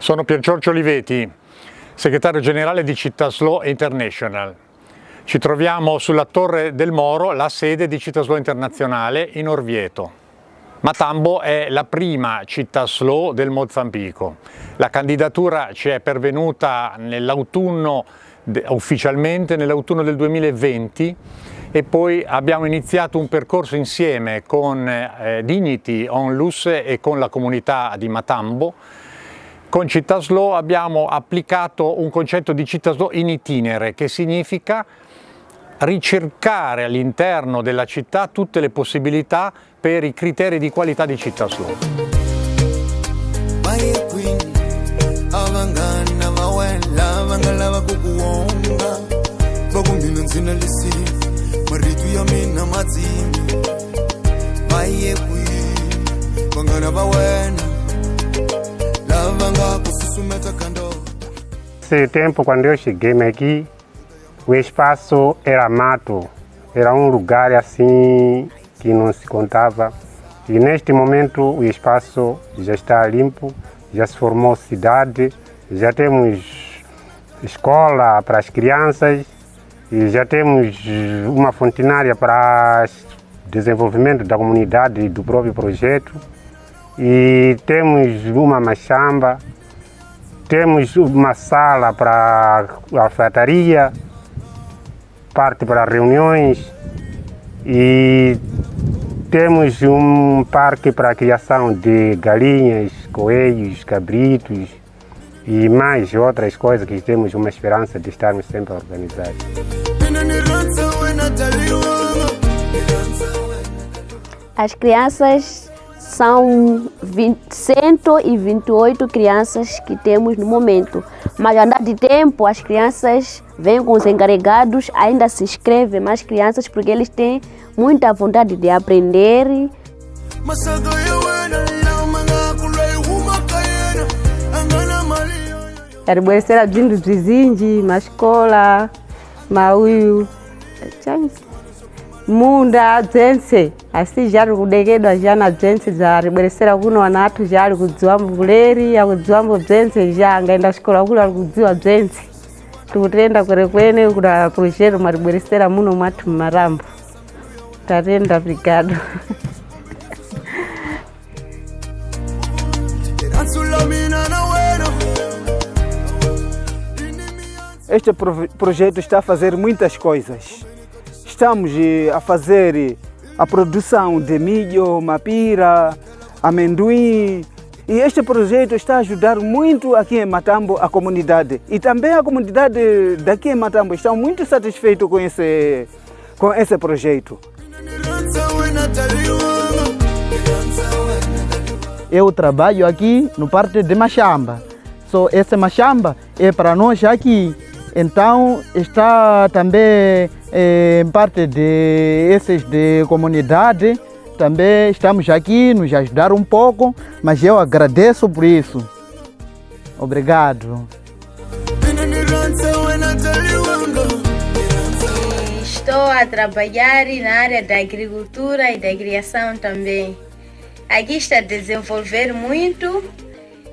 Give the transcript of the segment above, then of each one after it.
Sono Pier Giorgio Oliveti, segretario generale di Città International. Ci troviamo sulla Torre del Moro, la sede di Città Internazionale in Orvieto. Matambo è la prima città slow del Mozambico. La candidatura ci è pervenuta nell'autunno, ufficialmente nell'autunno del 2020 e poi abbiamo iniziato un percorso insieme con eh, Dignity Onlus e con la comunità di Matambo con Città Slow abbiamo applicato un concetto di Città Slow in itinere, che significa ricercare all'interno della città tutte le possibilità per i criteri di qualità di Città Slow. Esse tempo, quando eu cheguei aqui, o espaço era mato, era um lugar assim que não se contava. E neste momento o espaço já está limpo, já se formou cidade, já temos escola para as crianças e já temos uma fontinária para desenvolvimento da comunidade e do próprio projeto. E temos uma machamba temos uma sala para alfaiataria, parte para reuniões e temos um parque para a criação de galinhas, coelhos, cabritos e mais outras coisas que temos uma esperança de estarmos sempre organizados. As crianças são 20, 128 crianças que temos no momento. Mas andar de tempo, as crianças vêm com os encarregados, ainda se inscrevem mais crianças porque eles têm muita vontade de aprender. Aribwesera bzindu bzizinji, mascola, mauyu, munda dzense asi zviri kudekedwa zvana bzense zvaribweresera kuno vanhu vatu zvari kudziwambo vuleri akudziwambo bzense zva angaenda chikora kuri ari kudziwa bzense tikutenda kwere kwene kuna projero maribweresera muno matu mumarambo. Tatenda brigado. Este projeto está a fazer muitas coisas estamos eh, a fazer eh, a produção de milho, mapira, amendoim. E este projeto está a ajudar muito aqui em Matambo a comunidade. E também a comunidade daqui em Matambo está muito satisfeito com esse, com esse projeto. Eu trabalho aqui no parte de Machamba. So, essa Machamba é para nós aqui. Então está também em parte de esses de comunidade, também estamos aqui nos ajudar um pouco, mas eu agradeço por isso. Obrigado. Estou a trabalhar na área da agricultura e da criação também. Aqui está a desenvolver muito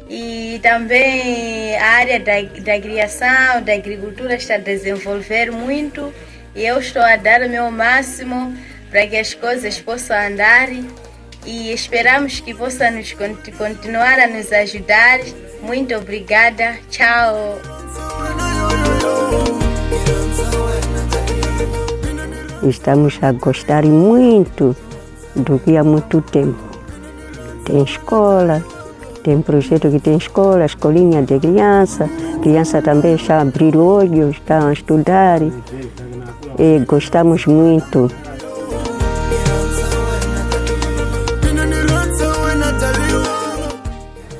e também a área da, da criação, da agricultura está a desenvolver muito e eu estou a dar o meu máximo para que as coisas possam andar e esperamos que possa nos continuar a nos ajudar. Muito obrigada. Tchau. Estamos a gostar muito do que há muito tempo. Tem escola, tem projeto que tem escola, escolinha de criança, criança também está a abrir olhos, está a estudar e gostamos muito.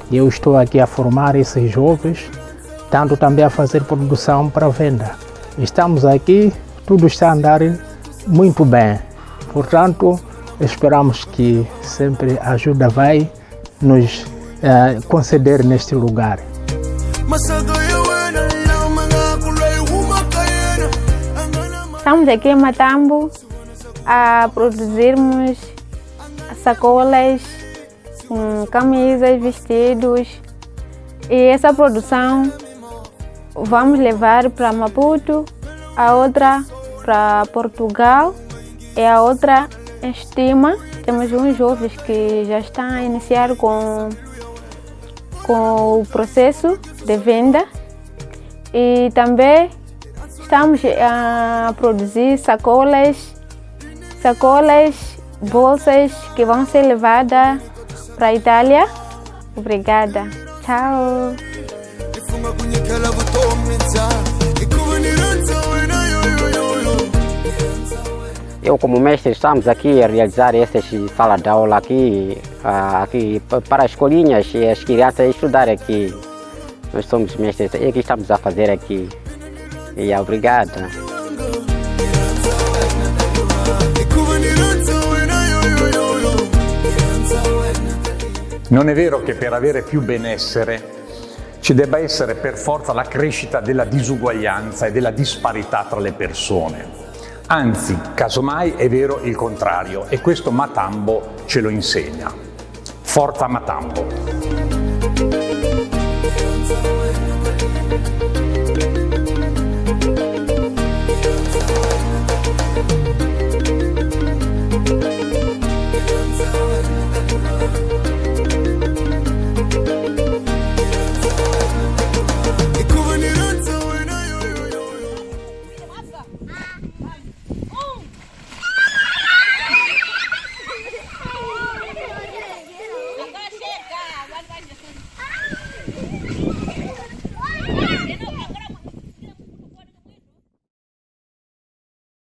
Eu estou aqui a formar esses jovens, tanto também a fazer produção para venda. Estamos aqui, tudo está a andar muito bem. Portanto, esperamos que sempre a ajuda vai nos eh, conceder neste lugar. Estamos aqui em Matambo a produzirmos sacolas, camisas, vestidos E essa produção vamos levar para Maputo, a outra para Portugal e a outra estima. Temos uns jovens que já estão a iniciar com, com o processo de venda e também estamos a produzir sacolas, sacolas, bolsas que vão ser levadas para a Itália. Obrigada. Tchau. Eu como mestre estamos aqui a realizar essa sala de aula aqui, aqui para as escolinhas e as crianças estudar aqui. Nós somos mestres e que estamos a fazer aqui. E obrigada. Non è vero che per avere più benessere ci debba essere per forza la crescita della disuguaglianza e della disparità tra le persone. Anzi, casomai è vero il contrario e questo Matambo ce lo insegna. Forza Matambo!